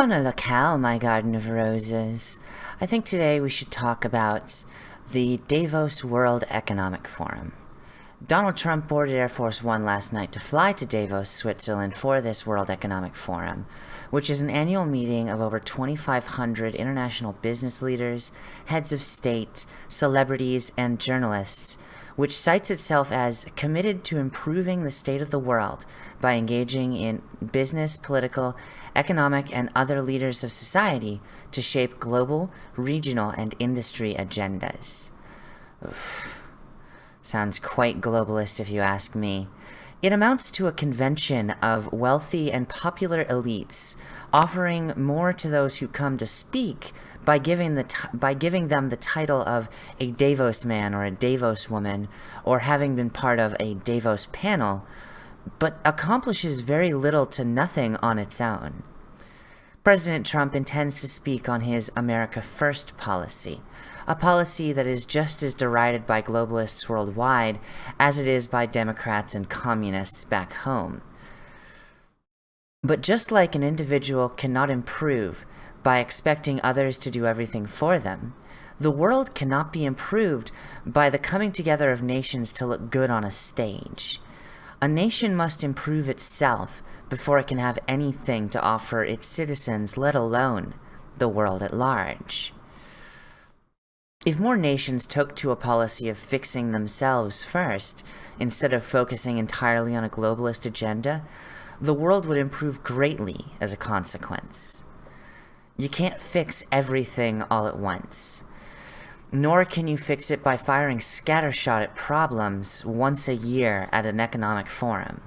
Bona locale, my garden of roses. I think today we should talk about the Davos World Economic Forum. Donald Trump boarded Air Force One last night to fly to Davos, Switzerland for this World Economic Forum, which is an annual meeting of over 2,500 international business leaders, heads of state, celebrities, and journalists which cites itself as committed to improving the state of the world by engaging in business, political, economic, and other leaders of society to shape global, regional, and industry agendas. Oof. Sounds quite globalist if you ask me. It amounts to a convention of wealthy and popular elites offering more to those who come to speak by giving, the by giving them the title of a Davos man or a Davos woman or having been part of a Davos panel, but accomplishes very little to nothing on its own. President Trump intends to speak on his America First policy, a policy that is just as derided by globalists worldwide as it is by Democrats and communists back home. But just like an individual cannot improve by expecting others to do everything for them, the world cannot be improved by the coming together of nations to look good on a stage. A nation must improve itself before it can have anything to offer its citizens, let alone the world at large. If more nations took to a policy of fixing themselves first, instead of focusing entirely on a globalist agenda, the world would improve greatly as a consequence. You can't fix everything all at once. Nor can you fix it by firing scattershot at problems once a year at an economic forum.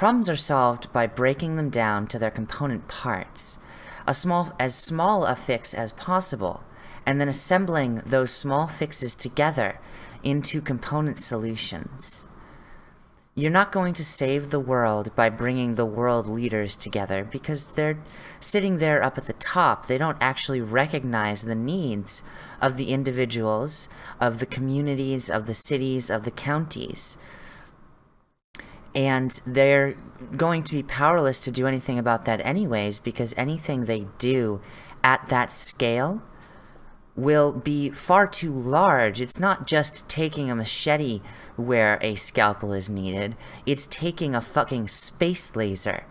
Problems are solved by breaking them down to their component parts, a small, as small a fix as possible, and then assembling those small fixes together into component solutions. You're not going to save the world by bringing the world leaders together because they're sitting there up at the top. They don't actually recognize the needs of the individuals, of the communities, of the cities, of the counties and they're going to be powerless to do anything about that anyways because anything they do at that scale will be far too large. It's not just taking a machete where a scalpel is needed, it's taking a fucking space laser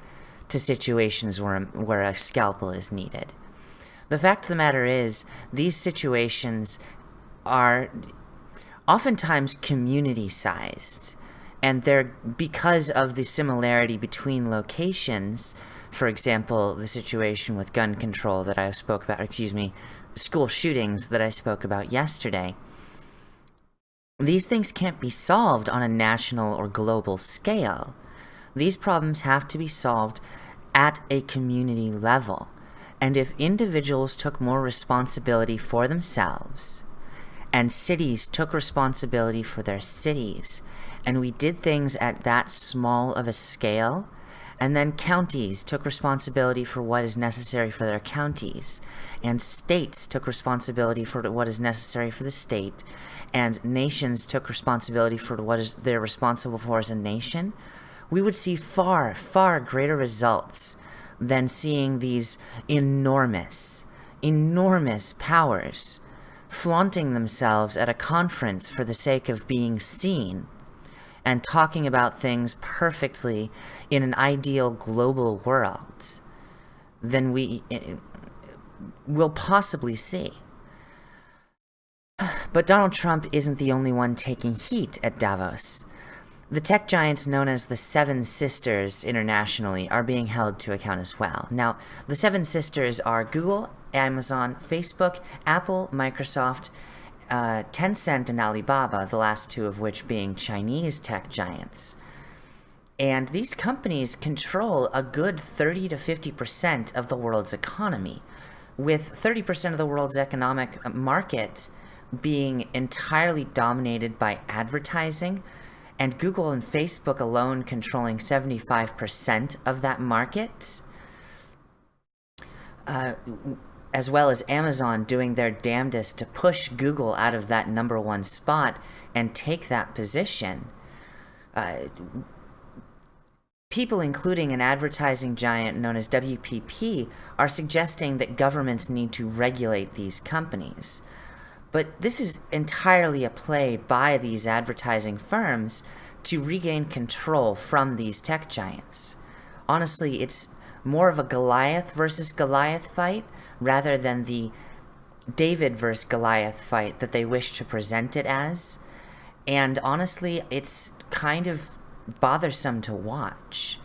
to situations where, where a scalpel is needed. The fact of the matter is, these situations are oftentimes community-sized and they're because of the similarity between locations for example the situation with gun control that I spoke about excuse me school shootings that I spoke about yesterday these things can't be solved on a national or global scale. These problems have to be solved at a community level. And if individuals took more responsibility for themselves and cities took responsibility for their cities and we did things at that small of a scale. And then counties took responsibility for what is necessary for their counties. And states took responsibility for what is necessary for the state. And nations took responsibility for what is they're responsible for as a nation. We would see far far greater results than seeing these enormous enormous powers flaunting themselves at a conference for the sake of being seen and talking about things perfectly in an ideal global world than we eh, will possibly see. But Donald Trump isn't the only one taking heat at Davos. The tech giants known as the Seven Sisters internationally are being held to account as well. Now, the Seven Sisters are Google, Amazon, Facebook, Apple, Microsoft, uh, Tencent and Alibaba, the last two of which being Chinese tech giants. And these companies control a good 30 to 50% of the world's economy, with 30% of the world's economic market being entirely dominated by advertising, and Google and Facebook alone controlling 75% of that market. Uh, as well as Amazon doing their damnedest to push Google out of that number one spot and take that position. Uh, People, including an advertising giant known as WPP, are suggesting that governments need to regulate these companies. But this is entirely a play by these advertising firms to regain control from these tech giants. Honestly, it's more of a Goliath versus Goliath fight rather than the David versus Goliath fight that they wish to present it as. And honestly, it's kind of bothersome to watch.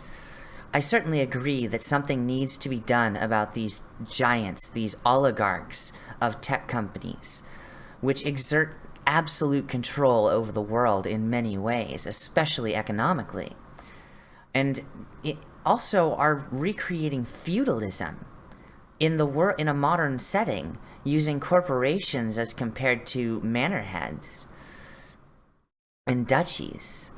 I certainly agree that something needs to be done about these giants, these oligarchs of tech companies, which exert absolute control over the world in many ways, especially economically. And also are recreating feudalism in the in a modern setting using corporations as compared to manor heads and duchies.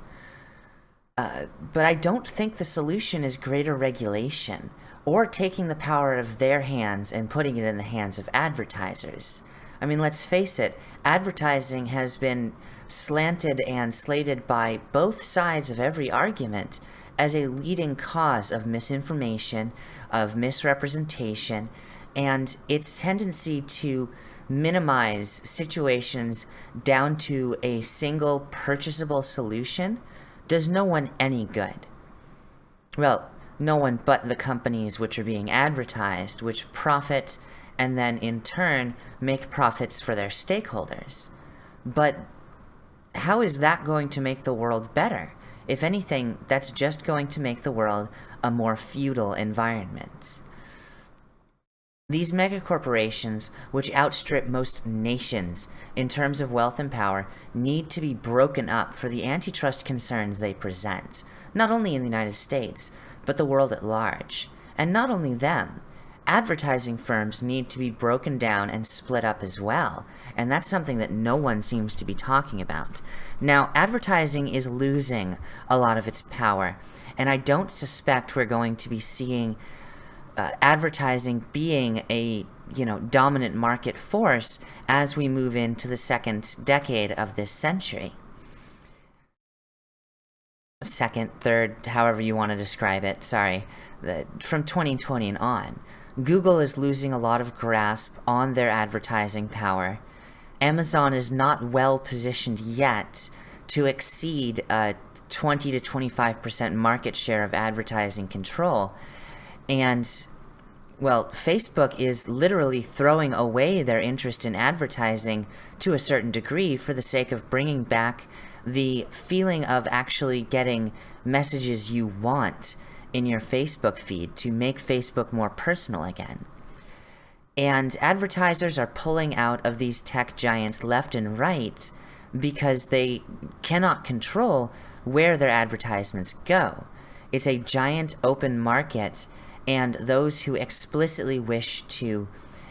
Uh, but I don't think the solution is greater regulation or taking the power out of their hands and putting it in the hands of advertisers. I mean, let's face it, advertising has been slanted and slated by both sides of every argument as a leading cause of misinformation, of misrepresentation, and its tendency to minimize situations down to a single purchasable solution does no one any good. Well, no one but the companies which are being advertised, which profit and then in turn make profits for their stakeholders. But how is that going to make the world better? If anything, that's just going to make the world a more feudal environment. These megacorporations, which outstrip most nations in terms of wealth and power, need to be broken up for the antitrust concerns they present, not only in the United States, but the world at large. And not only them, advertising firms need to be broken down and split up as well, and that's something that no one seems to be talking about. Now, advertising is losing a lot of its power, and I don't suspect we're going to be seeing uh, advertising being a you know dominant market force as we move into the second decade of this century. Second third however you want to describe it. Sorry the, from 2020 and on google is losing a lot of grasp on their advertising power. Amazon is not well positioned yet to exceed a 20 to 25 percent market share of advertising control. And, well, Facebook is literally throwing away their interest in advertising to a certain degree for the sake of bringing back the feeling of actually getting messages you want in your Facebook feed to make Facebook more personal again. And advertisers are pulling out of these tech giants left and right because they cannot control where their advertisements go. It's a giant open market and those who explicitly wish to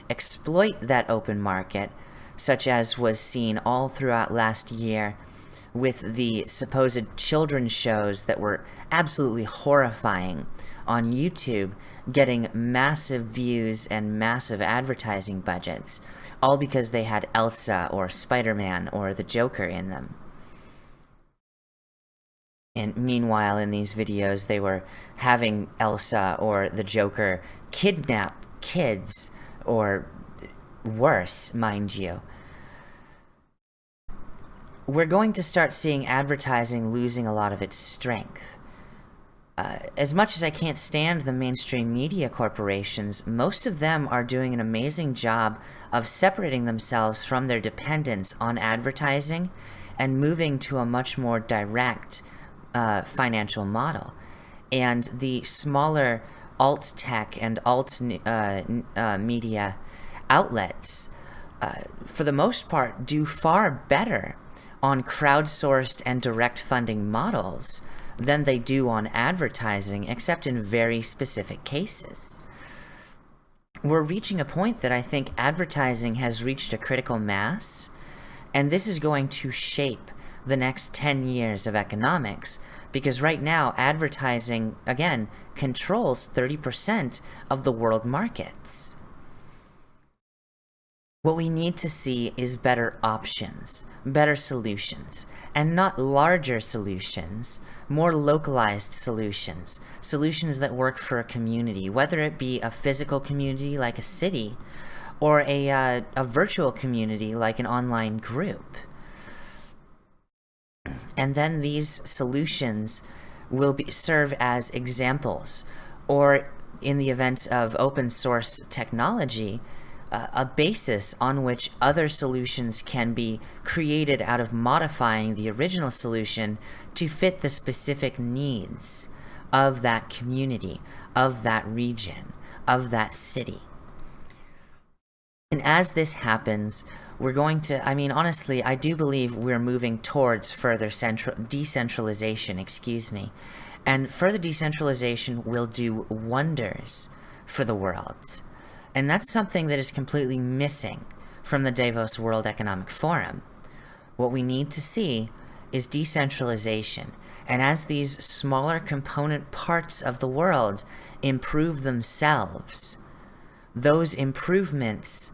exploit that open market, such as was seen all throughout last year with the supposed children's shows that were absolutely horrifying on YouTube, getting massive views and massive advertising budgets, all because they had Elsa or Spider-Man or the Joker in them. And meanwhile, in these videos, they were having Elsa or the Joker kidnap kids, or worse, mind you. We're going to start seeing advertising losing a lot of its strength. Uh, as much as I can't stand the mainstream media corporations, most of them are doing an amazing job of separating themselves from their dependence on advertising and moving to a much more direct, uh, financial model. And the smaller alt tech and alt uh, uh, media outlets, uh, for the most part, do far better on crowdsourced and direct funding models than they do on advertising, except in very specific cases. We're reaching a point that I think advertising has reached a critical mass, and this is going to shape the next 10 years of economics because right now advertising again controls 30% of the world markets What we need to see is better options, better solutions, and not larger solutions, more localized solutions, solutions that work for a community, whether it be a physical community like a city, or a, uh, a virtual community like an online group. And then these solutions will be, serve as examples, or in the event of open source technology, a basis on which other solutions can be created out of modifying the original solution to fit the specific needs of that community, of that region, of that city. And as this happens, we're going to, I mean, honestly, I do believe we're moving towards further central, decentralization, excuse me. And further decentralization will do wonders for the world. And that's something that is completely missing from the Davos World Economic Forum. What we need to see is decentralization. And as these smaller component parts of the world improve themselves, those improvements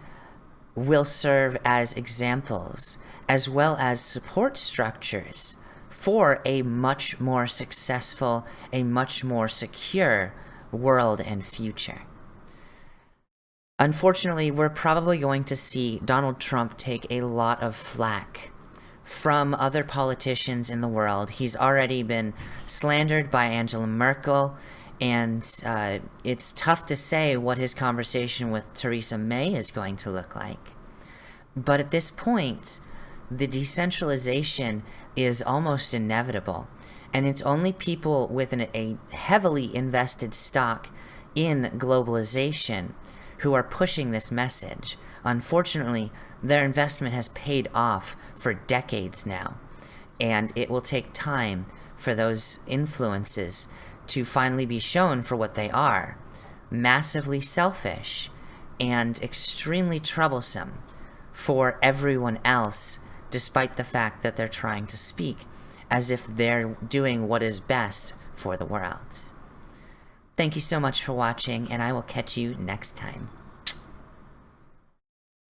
will serve as examples as well as support structures for a much more successful, a much more secure world and future. Unfortunately, we're probably going to see Donald Trump take a lot of flack from other politicians in the world. He's already been slandered by Angela Merkel, and uh, it's tough to say what his conversation with Theresa May is going to look like. But at this point, the decentralization is almost inevitable, and it's only people with an, a heavily invested stock in globalization who are pushing this message. Unfortunately, their investment has paid off for decades now, and it will take time for those influences to finally be shown for what they are massively selfish and extremely troublesome for everyone else, despite the fact that they're trying to speak as if they're doing what is best for the world. Thank you so much for watching, and I will catch you next time.